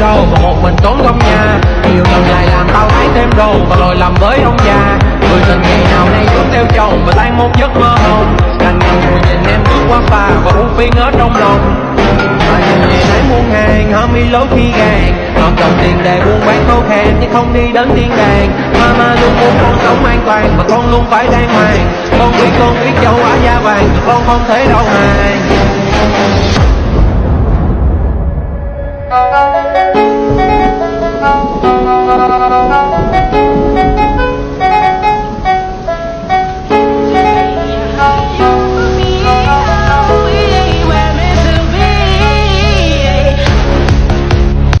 đâu Và một mình tốn công nha. Nhiều lần lại làm tao thấy thêm đồ Và lỗi làm với ông già. Người tình ngày nào nay cũng theo chồng Và tan một giấc mơ hồng. Đành ngồi nhìn em bước qua pha Và uống phi ngớ trong lòng. Ngày nãy muôn hàng Hâm y lối khi gàng Hợp cần tiền để buôn bán khô khan Nhưng không đi đến thiên đàng. Mama luôn muốn con sống an toàn Và con luôn phải đàng hoàng. Con biết con biết châu Á da vàng Và con không thể đâu hài